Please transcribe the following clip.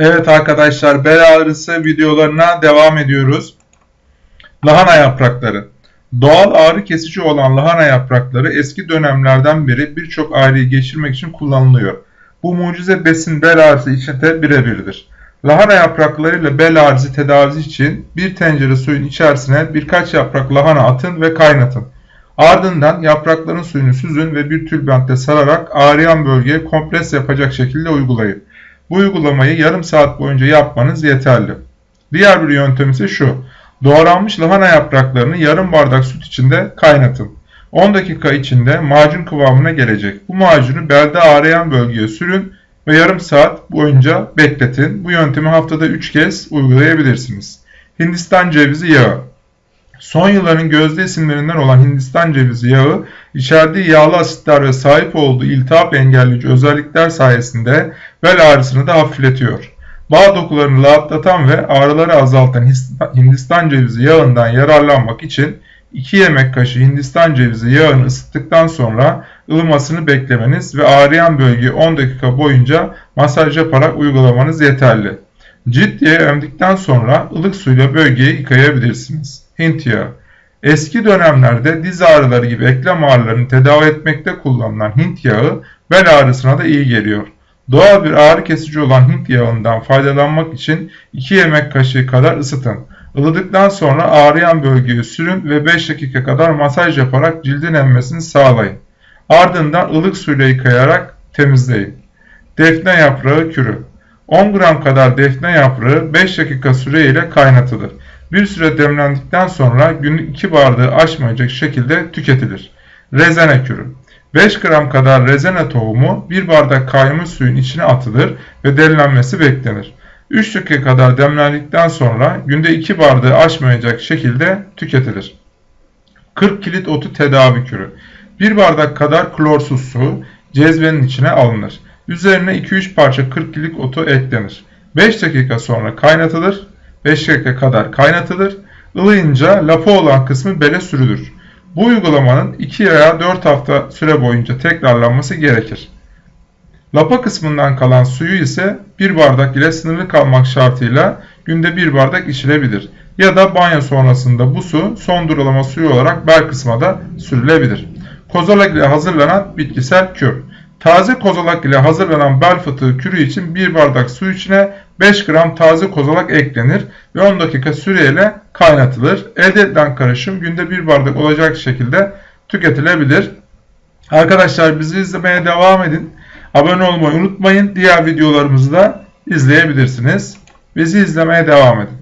Evet arkadaşlar bel ağrısı videolarına devam ediyoruz. Lahana yaprakları. Doğal ağrı kesici olan lahana yaprakları eski dönemlerden beri birçok ağrıyı geçirmek için kullanılıyor. Bu mucize besin bel ağrısı için de birebirdir. Lahana yapraklarıyla bel ağrısı tedavisi için bir tencere suyun içerisine birkaç yaprak lahana atın ve kaynatın. Ardından yaprakların suyunu süzün ve bir tülbentte sararak ağrıyan bölgeye kompres yapacak şekilde uygulayın. Bu uygulamayı yarım saat boyunca yapmanız yeterli. Diğer bir yöntem ise şu. Doğranmış lahana yapraklarını yarım bardak süt içinde kaynatın. 10 dakika içinde macun kıvamına gelecek. Bu macunu belde ağrıyan bölgeye sürün ve yarım saat boyunca bekletin. Bu yöntemi haftada 3 kez uygulayabilirsiniz. Hindistan cevizi yağı Son yılların gözde isimlerinden olan Hindistan cevizi yağı, içerdiği yağlı asitler ve sahip olduğu iltihap engelleyici özellikler sayesinde bel ağrısını da hafifletiyor. Bağ dokularını rahatlatan ve ağrıları azaltan Hindistan cevizi yağından yararlanmak için 2 yemek kaşığı Hindistan cevizi yağını ısıttıktan sonra ılımasını beklemeniz ve ağrıyan bölgeyi 10 dakika boyunca masaj yaparak uygulamanız yeterli. Yağı emdikten sonra ılık suyla bölgeyi yıkayabilirsiniz. Hint yağı Eski dönemlerde diz ağrıları gibi eklem ağrılarını tedavi etmekte kullanılan Hint yağı bel ağrısına da iyi geliyor. Doğal bir ağrı kesici olan Hint yağından faydalanmak için 2 yemek kaşığı kadar ısıtın. Ilıdıktan sonra ağrıyan bölgeye sürün ve 5 dakika kadar masaj yaparak cildin emmesini sağlayın. Ardından ılık suyla yıkayarak temizleyin. Defne yaprağı kürü 10 gram kadar defne yaprağı 5 dakika süreyle kaynatılır. Bir süre demlendikten sonra günlük 2 bardağı aşmayacak şekilde tüketilir. Rezene kürü 5 gram kadar rezene tohumu 1 bardak kaynamış suyun içine atılır ve demlenmesi beklenir. 3 dakika kadar demlendikten sonra günde 2 bardağı aşmayacak şekilde tüketilir. 40 kilit otu tedavi kürü 1 bardak kadar klorsuz su cezvenin içine alınır. Üzerine 2-3 parça 40 kilit otu eklenir. 5 dakika sonra kaynatılır 5 dakika kadar kaynatılır. Ilıyınca lapa olan kısmı bele sürülür. Bu uygulamanın 2 veya 4 hafta süre boyunca tekrarlanması gerekir. Lapa kısmından kalan suyu ise 1 bardak ile sınırlı kalmak şartıyla günde 1 bardak içilebilir. Ya da banyo sonrasında bu su son durulama suyu olarak bel kısma da sürülebilir. Kozalak ile hazırlanan bitkisel kür. Taze kozalak ile hazırlanan bel fıtığı kürü için 1 bardak su içine 5 gram taze kozalak eklenir ve 10 dakika süreyle kaynatılır. Elde edilen karışım günde 1 bardak olacak şekilde tüketilebilir. Arkadaşlar bizi izlemeye devam edin. Abone olmayı unutmayın. Diğer videolarımızı da izleyebilirsiniz. Bizi izlemeye devam edin.